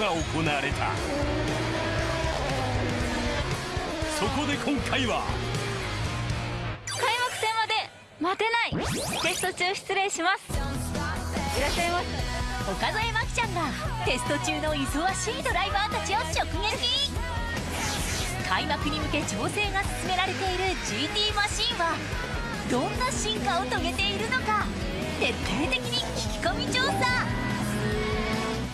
が行われた。そこで今回は。開幕戦まで待てない。テスト中失礼します。いらっしゃいます岡添真希ちゃんがテスト中の忙しいドライバーたちを直撃。開幕に向け調整が進められている GT マシンはどんな進化を遂げているのか徹底的に聞き込み調査。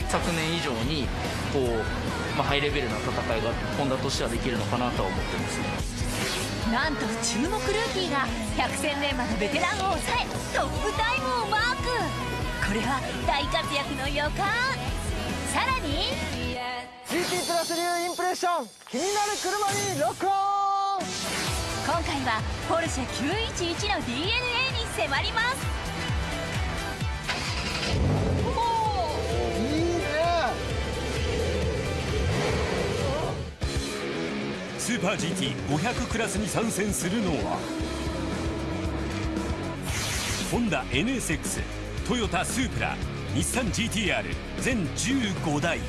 昨年以上にこう、まあ、ハイレベルな戦いがホンダとしてはできるのかなとは思ってますね。なんと注目ルーキーが百戦錬磨のベテランを抑えトップタイムをマーク。これは大活躍の予感。さらに。GT プラス流インプレッション気になる車にロックオン。今回はポルシェ911の DNA に迫りますスーパー GT500 クラスに参戦するのはホンダ NSX トヨタスープラ日産 GTR 全15台。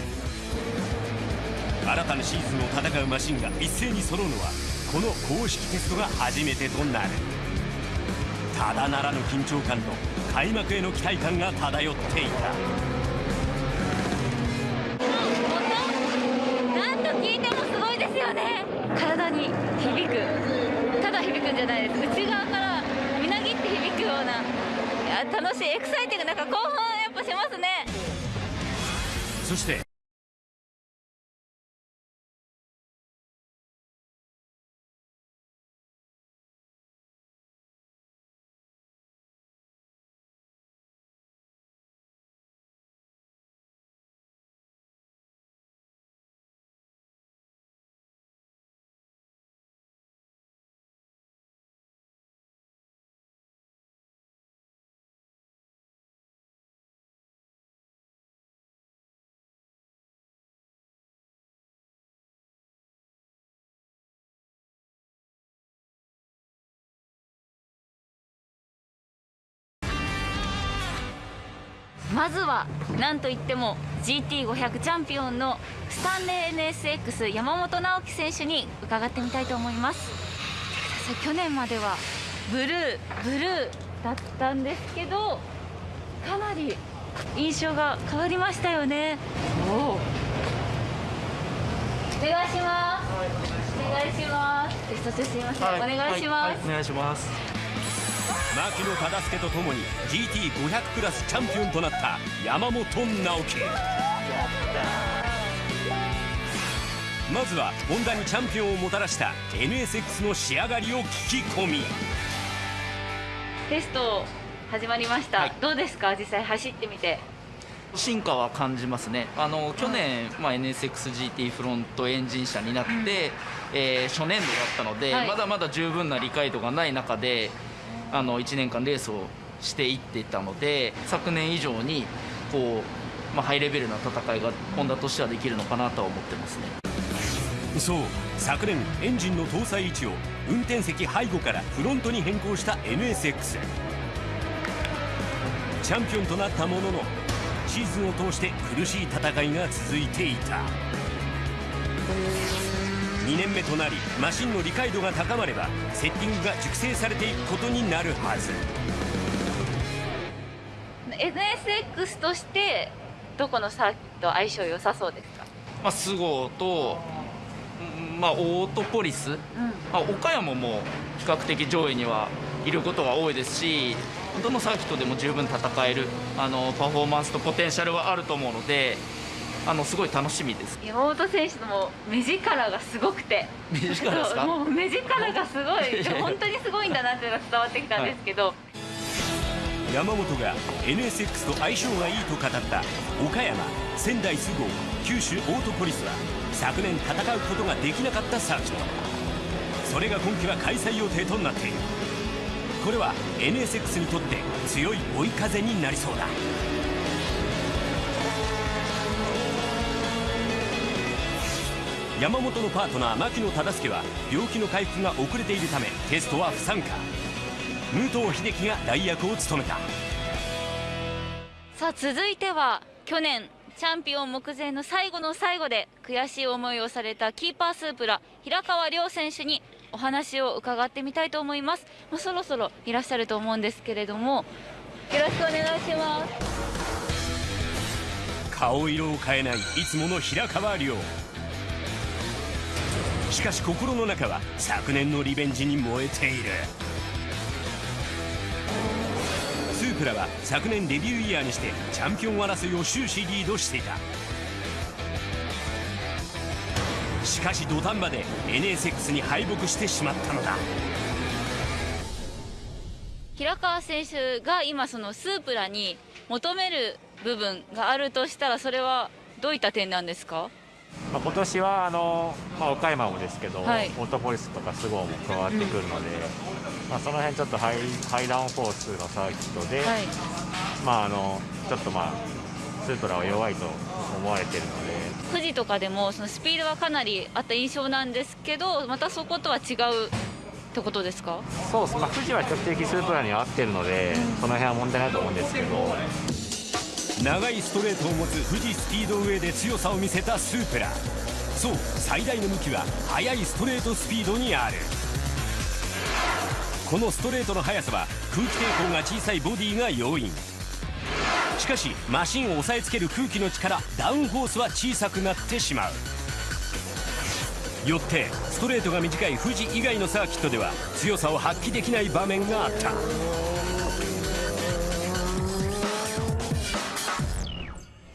新たなシーズンを戦うマシンが一斉に揃うのはこの公式テストが初めてとなる。ただならぬ緊張感と開幕への期待感が漂っていた。なんと聞いてもすごいですよね。に響く。ただ響くんじゃないです。内側からみなぎって響くようないや楽しい。エクサイティングなんか興奮やっぱしますね。そしてまずはなんといっても GT500 チャンピオンのスタンレー NSX 山本直樹選手に伺ってみたいと思います。見てください去年まではブルーブルーだったんですけどかなり印象が変わりましたよね。お願いします。お願いします。すいません、お願いします、お願いします牧野忠介とともに GT500 クラスチャンピオンとなった山本直樹。まずはホンダにチャンピオンをもたらした NSX の仕上がりを聞き込み。テスト始まりました、はい。どうですか？実際走ってみて。進化は感じますね。あの去年、まあ、NSXGT フロントエンジン車になって、えー初年度だったので、はい。まだまだ十分な理解度がない中であの1年間レースをしていっていたので昨年以上にこう、まあ、ハイレベルな戦いがホンダとしてはできるのかなとは思ってますね。そう昨年エンジンの搭載位置を運転席背後からフロントに変更した NSX チャンピオンとなったもののシーズンを通して苦しい戦いが続いていた。2年目となりマシンの理解度が高まればセッティングが熟成されていくことになるはず。NSX としてどこのサーキット相性良さそうですか？まあ、スゴと、うん。まあ、オートポリス、まあ、岡山も比較的上位にはいることが多いですしどのサーキットでも十分戦えるあのパフォーマンスとポテンシャルはあると思うのであのすごい楽しみです。山本選手の目力がすごくて。目力ですか？もう目力がすごい。本当にすごいんだなっていうのが伝わってきたんですけど、山本が NSX と相性がいいと語った岡山仙台スゴ九州オートポリスは昨年戦うことができなかったサーキット。それが今季は開催予定となっている。これは NSX にとって強い追い風になりそうだ山本のパートナー牧野忠介は病気の回復が遅れているためテストは不参加。武藤秀樹が代役を務めた。さあ続いては去年チャンピオン目前の最後の最後で悔しい思いをされたキーパースープラ平川亮選手にお話を伺ってみたいと思います、まあ、そろそろいらっしゃると思うんですけれどもよろしくお願いします。顔色を変えないいつもの平川亮しかし心の中は昨年のリベンジに燃えている。スープラは昨年デビューイヤーにしてチャンピオン争いを終始リードしていた。しかし土壇場で NSX に敗北してしまったのだ。平川選手が今そのスープラに求める部分があるとしたらそれはどういった点なんですか？まあ、今年はあの、まあ、岡山もですけど、はい。オートポリスとかスゴーも加わってくるので、まあ、その辺ちょっとハイハイダウンフォースのサーキットで、はい。まあ、あのちょっとまあスープラは弱いと思われてるので、富士とかでもそのスピードはかなりあった印象なんですけどまたそことは違うってことですか？そうです、まあ、富士は比較的スープラには合ってるので、その辺は問題ないと思うんですけど、長いストレートを持つ富士スピードウェイで強さを見せたスープラ。そう最大の武器は速いストレートスピードにある。このストレートの速さは空気抵抗が小さいボディが要因。しかしマシンを押さえつける空気の力ダウンフォースは小さくなってしまう。よってストレートが短い富士以外のサーキットでは強さを発揮できない場面があった。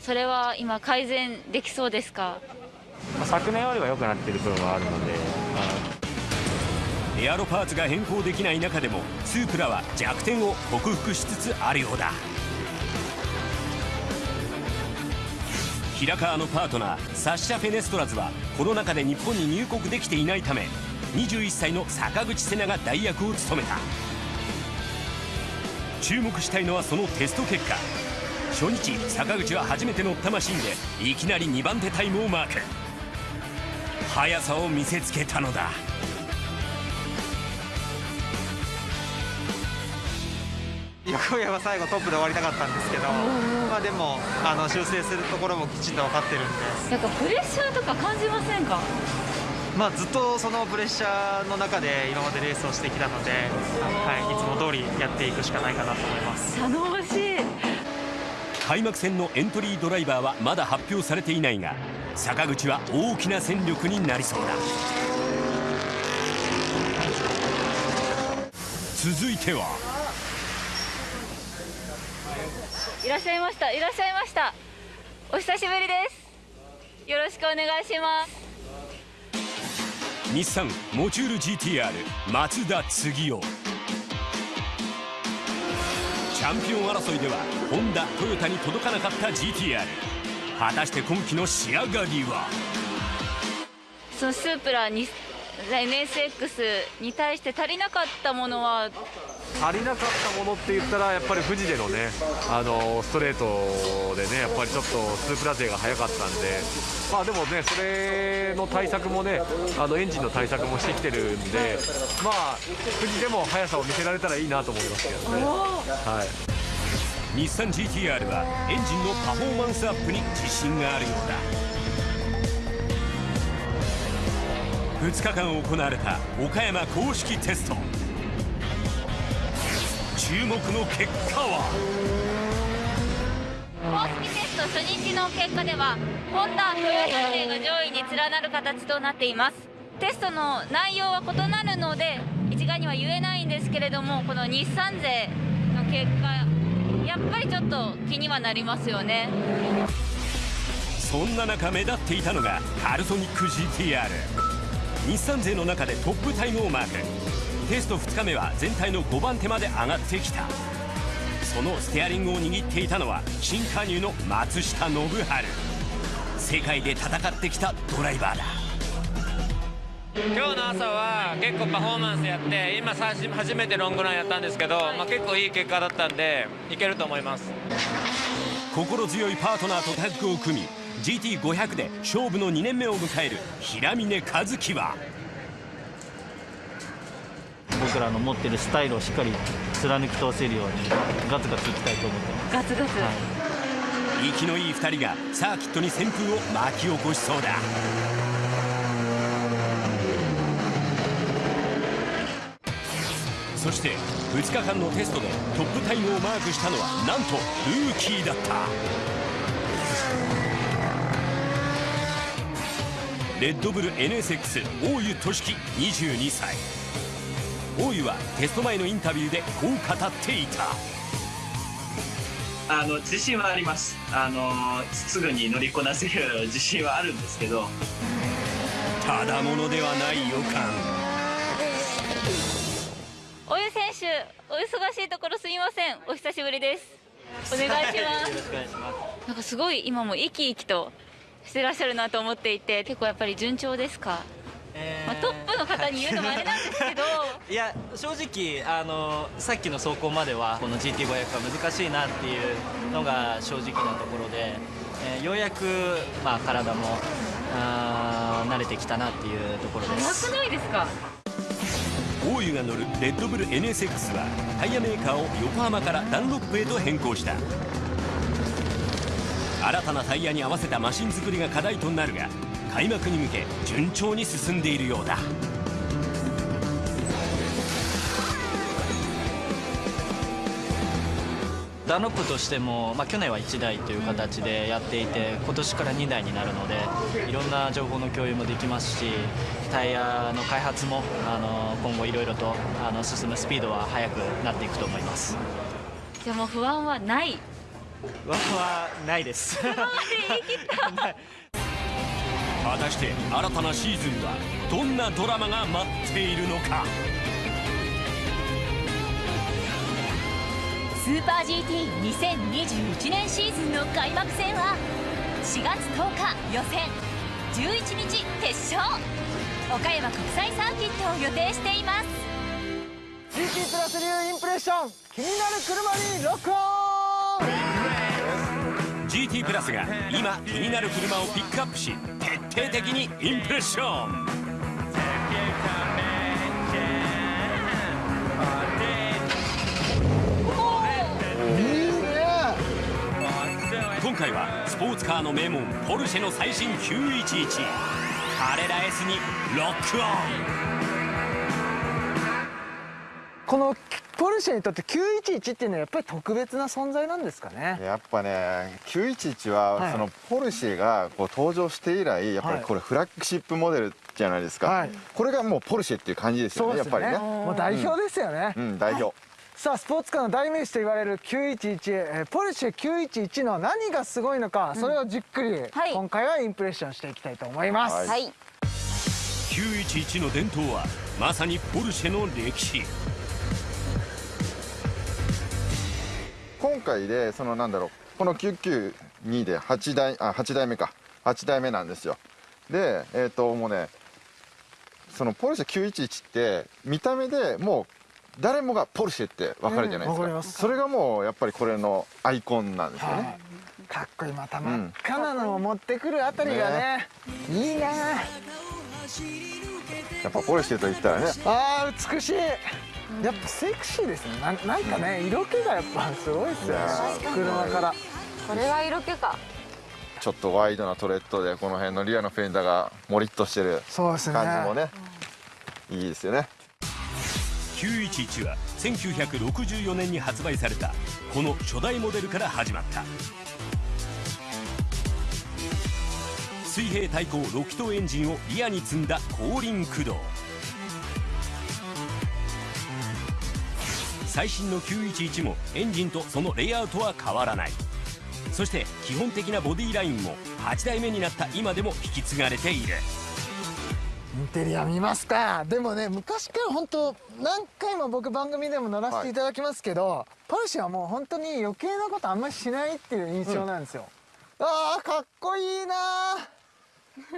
それは今改善できそうですか？まあ、昨年よりは良くなってる部分はあるので、エアロパーツが変更できない中でもスープラは弱点を克服しつつあるようだ。平川のパートナーサッシャ・フェネストラズはコロナ禍で日本に入国できていないため21歳の坂口瀬名が代役を務めた。注目したいのはそのテスト結果初日坂口は初めて乗ったマシンでいきなり2番手タイムをマーク。速さを見せつけたのだ。横山は最後トップで終わりたかったんですけど、まあ、でもあの修正するところもきちんと分かってるんで、なんかプレッシャーとか感じませんか？まあ、ずっとそのプレッシャーの中で今までレースをしてきたので、はい、いつも通りやっていくしかないかなと思います。頼もしい開幕戦のエントリードライバーはまだ発表されていないが坂口は大きな戦力になりそうだ。続いては。いらっしゃいましたいらっしゃいました。お久しぶりです。よろしくお願いします。日産モチュール GTR 松田次夫チャンピオン争いではホンダトヨタに届かなかった GTR 果たして今季の仕上がりは？そのスープラに NSX に対して足りなかったものは足りなかったものって言ったらやっぱり富士でのねあのストレートでねやっぱりちょっとスープラ勢が速かったんでまあでもねそれの対策もねあのエンジンの対策もしてきてるんでまあ富士でも速さを見せられたらいいなと思いますけどね。はい。日産 GTR はエンジンのパフォーマンスアップに自信があるようだ。2日間行われた岡山公式テスト注目の結果は？公式テスト初日の結果ではホンダトヨタ勢が上位に連なる形となっています。テストの内容は異なるので一概には言えないんですけれどもこの日産勢の結果やっぱりちょっと気にはなりますよね。そんな中目立っていたのがカルソニック GTR 日産勢の中でトップタイムをマークテスト2日目は全体の5番手まで上がってきた。そのステアリングを握っていたのは新加入の松下信治世界で戦ってきたドライバーだ。今日の朝は結構パフォーマンスやって今初めてロングランやったんですけど、まあ、結構いい結果だったんでいけると思います。心強いパートナーとタッグを組み GT500 で勝負の2年目を迎える平峰和樹は僕らの持ってるスタイルをしっかり貫き通せるようにガツガツいきたいと思ってます。ガツガツ、生きのいい2人がサーキットに旋風を巻き起こしそうだそして2日間のテストでトップタイムをマークしたのはなんとルーキーだった。レッドブル NSX 大湯俊樹22歳大湯はテスト前のインタビューでこう語っていた。あの自信はあります。あのすぐに乗りこなせる自信はあるんですけど。ただものではない予感。大湯選手お忙しいところすみません。お久しぶりです。お願いします。よろしくお願いします。なんかすごい今も生き生きとしてらっしゃるなと思っていて結構やっぱり順調ですか、えーまあ、トップの方に言うのもあれなんですけど。いや正直あのさっきの走行まではこの GT500 は難しいなっていうのが正直なところで、えーようやく、まあ、体もあー慣れてきたなっていうところです。早くないですか？大湯が乗るレッドブル NSX はタイヤメーカーを横浜からダンロップへと変更した。新たなタイヤに合わせたマシン作りが課題となるが開幕に向け順調に進んでいるようだ。ダンロップとしても、まあ、去年は1台という形でやっていて今年から2台になるのでいろんな情報の共有もできますしタイヤの開発もあの今後いろいろとあの進むスピードは速くなっていくと思います。じゃあもう不安はない？不安はないです。い切った 果たして新たなシーズンはどんなドラマが待っているのか？スーパー GT2021 年シーズンの開幕戦は4月10日予選11日決勝。岡山国際サーキットを予定しています。GT プラス流インプレッション気になる車にロックオン GT プラスが今気になる車をピックアップし徹底的にインプレッション。今回はスポーツカーの名門ポルシェの最新911カレラ S にロックオン。このポルシェにとって911っていうのはやっぱり特別な存在なんですかね？やっぱね911は、はい。そのポルシェがこう登場して以来やっぱりこれフラッグシップモデルじゃないですか、はい。これがもうポルシェっていう感じですよねね。やっぱりね。もう代表ですよね、うん、うん代表。さあスポーツカーの代名詞と言われる911、えーポルシェ911の何がすごいのか、それをじっくり、はい。今回はインプレッションしていきたいと思います、はい。はい911の伝統はまさにポルシェの歴史今回でそのなんだろうこの992で8代あ8代目か。8代目なんですよ。でえっ、ともうねそのポルシェ911って見た目でもう誰もがポルシェって分かるじゃないですか,、うんわかります。それがもうやっぱりこれのアイコンなんですよね、はい。かっこいいまた真っ赤なのを持ってくるあたりがね,、いいな。やっぱポルシェといったらね。あー美しいやっぱセクシーですね。なんなんかね色気がやっぱすごいですよね。車から。これは色気か。ちょっとワイドなトレッドでこの辺のリアのフェンダーがモリッとしてるそうですね。感じもねいいですよね。911は1964年に発売されたこの初代モデルから始まった。水平対向6気筒エンジンをリアに積んだ後輪駆動最新の911もエンジンとそのレイアウトは変わらない。そして基本的なボディラインも8代目になった今でも引き継がれている。インテリア見ますか。でもね昔から本当何回も僕番組でも乗らせていただきますけど、ポルシェはもう本当に余計なことあんまりしないっていう印象なんですよ、あーかっこいいな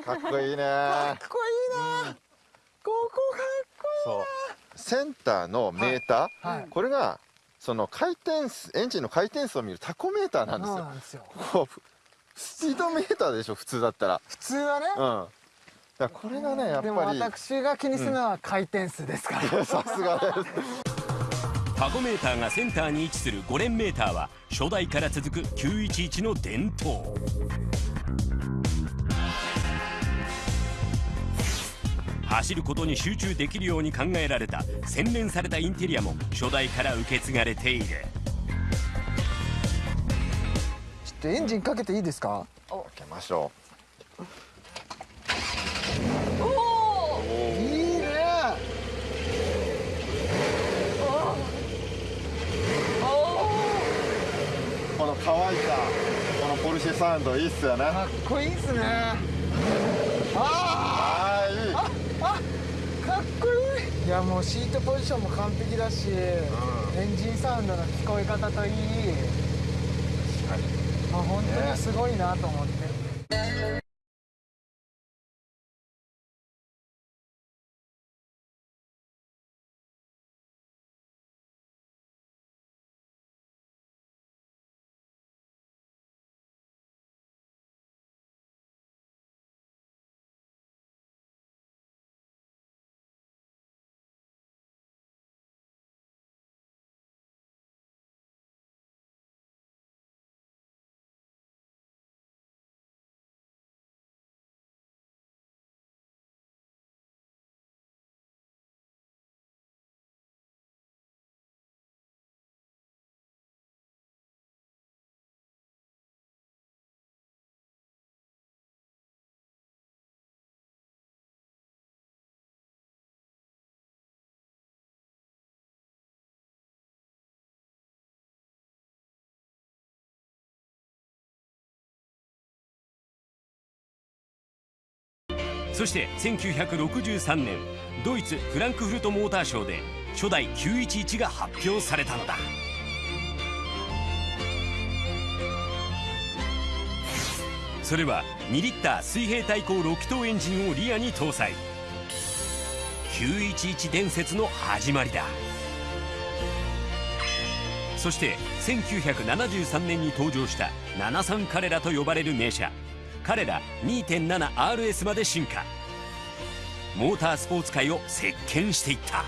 かっこいいねかっこいいな、ここかっそうセンターのメーター、はい。はい。これがその回転数エンジンの回転数を見るタコメーターなんですよ。なんですよ。こうスピードメーターでしょ普通だったら。普通はね、うん。だこれがねやっでもぱり私が気にするのは回転数ですから、さすがです。パゴメーターがセンターに位置する5連メーターは初代から続く911の伝統走ることに集中できるように考えられた。洗練されたインテリアも初代から受け継がれている。ちょっとエンジンかけていいですか？開けましょいいねうこの乾いたこのポルシェサウンドいいっすよね。かっこいいっすね。ああーいいああかっこいやもうシートポジションも完璧だし、エンジンサウンドの聞こえ方といい。まあ本当にすごいなと思って、そして1963年ドイツフランクフルトモーターショーで初代911が発表されたのだ。それは2リッター水平対向6気筒エンジンをリアに搭載。911伝説の始まりだ。そして1973年に登場した73カレラと呼ばれる名車彼ら 2.7RS まで進化。モータースポーツ界を席巻していった。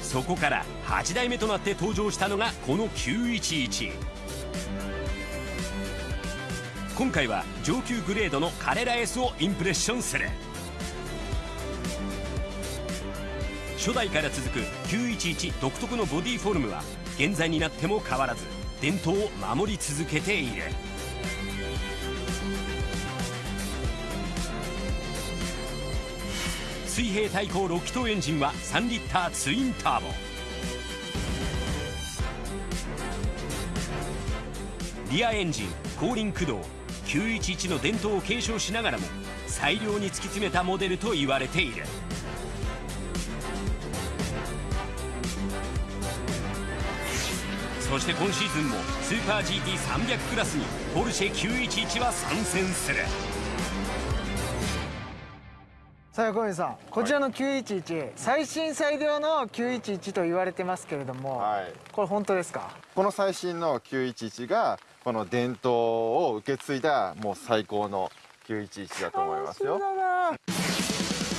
そこから8代目となって登場したのがこの911今回は上級グレードのカレラ S をインプレッションする。初代から続く911独特のボディフォルムは現在になっても変わらず伝統を守り続けている。水平対向6気筒エンジンは3リッターツインターボ。リアエンジン後輪駆動911の伝統を継承しながらも最良に突き詰めたモデルと言われている。そして今シーズンもスーパー GT300 クラスにポルシェ911は参戦する。さあ横井さんこちらの911、最新最良の911と言われてますけれども、これ本当ですか？この最新の911がこの伝統を受け継いだもう最高の911だと思いますよ。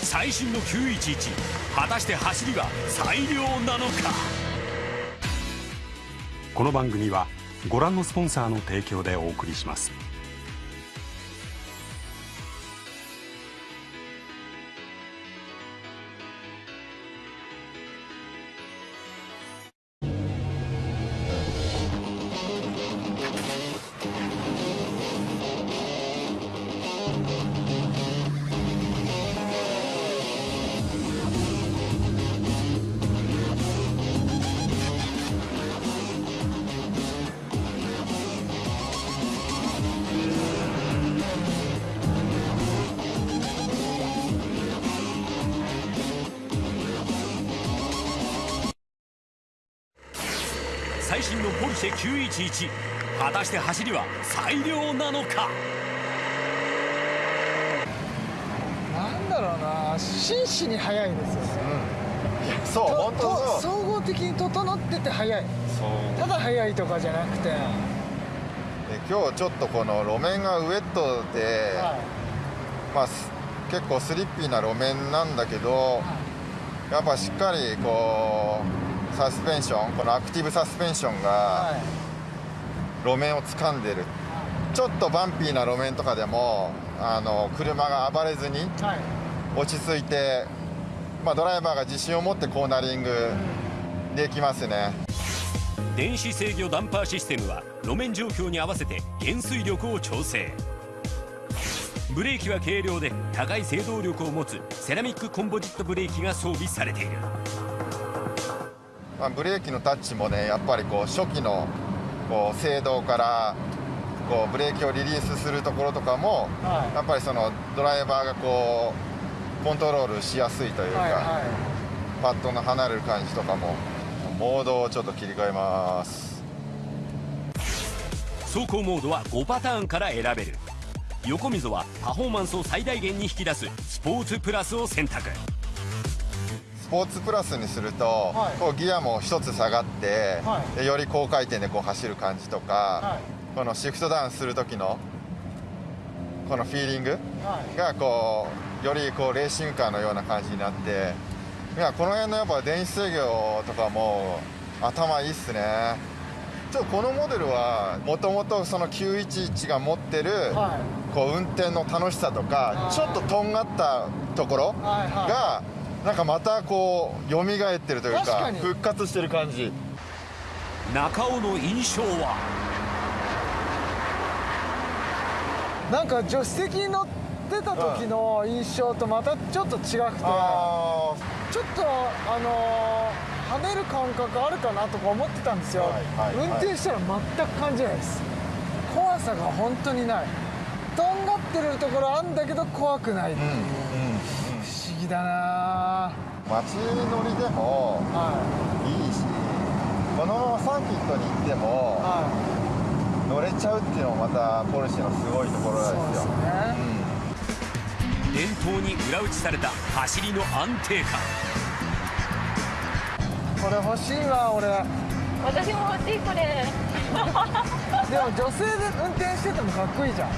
最新の911果たして走りは最良なのか？この番組はご覧のスポンサーの提供でお送りします。果たして走りは最良なのか？なんだろうな真摯に速いですよ、うん、そう本当総合的に整ってて速い。ただ速いとかじゃなくて。今日ちょっとこの路面がウエットで、はい、まあ、結構スリッピーな路面なんだけど、はい、やっぱしっかりこうサスペンションこのアクティブサスペンションが、はい。路面を掴んでる。ちょっとバンピーな路面とかでもあの車が暴れずに落ち着いて、まあ、ドライバーが自信を持ってコーナリングできますね。電子制御ダンパーシステムは路面状況に合わせて減衰力を調整。ブレーキは軽量で高い制動力を持つセラミックコンポジットブレーキが装備されている。まあ、ブレーキのタッチもねやっぱりこう初期のこう制動からこうブレーキをリリースするところとかも、やっぱりそのドライバーがこうコントロールしやすいというか、はいはい。パッドの離れる感じとかもモードをちょっと切り替えます。走行モードは5パターンから選べる。横溝はパフォーマンスを最大限に引き出すスポーツプラスを選択スポーツプラスにすると、こうギアも一つ下がって、でより高回転でこう走る感じとか、このシフトダウンする時のこのフィーリングがこうよりこうレーシングカーのような感じになっていやこの辺のやっぱ電子制御とかも頭いいっすね。ちょっとこのモデルはもともとその911が持ってる、こう運転の楽しさとかちょっととんがったところがなんかまたこう蘇ってるというか確かに。復活してる感じ。中尾の印象は？なんか助手席に乗ってた時の印象とまたちょっと違くて、ちょっとあのー跳ねる感覚あるかなとか思ってたんですよ、はいはい運転したら全く感じないです。怖さが本当にない。とんがってるところあんだけど怖くないっていう、不思議だな。街乗りでもい。いし、このままサーキットに行っても、乗れちゃうっていうのもまたポルシェのすごいところなんですよ伝統に裏打ちされた走りの安定感。これ欲しいわ俺。私も欲しいこれ。でも女性で運転しててもかっこいいじゃん。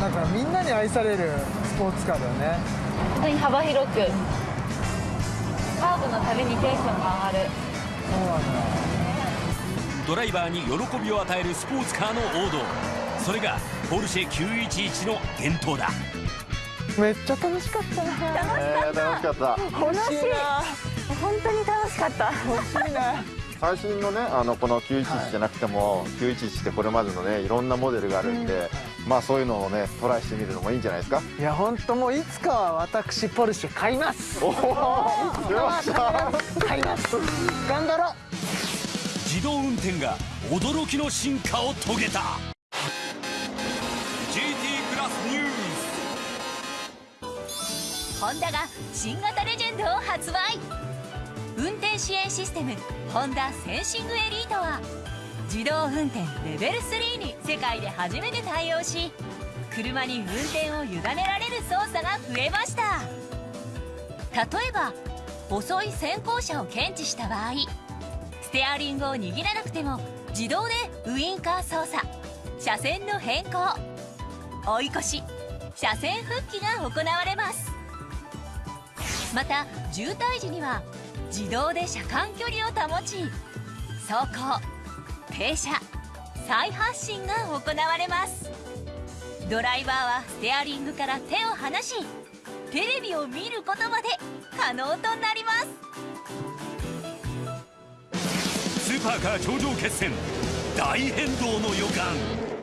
だからみんなに愛されるスポーツカーだよね。本当に幅広く。カーブのたびにテンションが上がる。そうなんだドライバーに喜びを与えるスポーツカーの王道。それがポルシェ911の伝統だ。めっちゃ楽しかったな。えー楽しかった。欲しい。な。本当に楽しかった。欲しいな。最新のねあのこの911じゃなくても、911ってこれまでのねいろんなモデルがあるんで、まあそういうのをねトライしてみるのもいいんじゃないですか？いや本当もういつかは私ポルシェ買います。おお出ました。買います。頑張ろう。自動運転が驚きの進化を遂げた。GT プラスニューホンダが新型レジェンドを発売。運転支援システムホンダセンシングエリートは自動運転レベル3に世界で初めて対応し車に運転を委ねられる操作が増えました。例えば遅い先行車を検知した場合ステアリングを握らなくても自動でウインカー操作車線の変更追い越し車線復帰が行われます。また渋滞時には自動で車間距離を保ち走行停車再発進が行われます。ドライバーはステアリングから手を離しテレビを見ることまで可能となります。スーパーカー頂上決戦大変動の予感。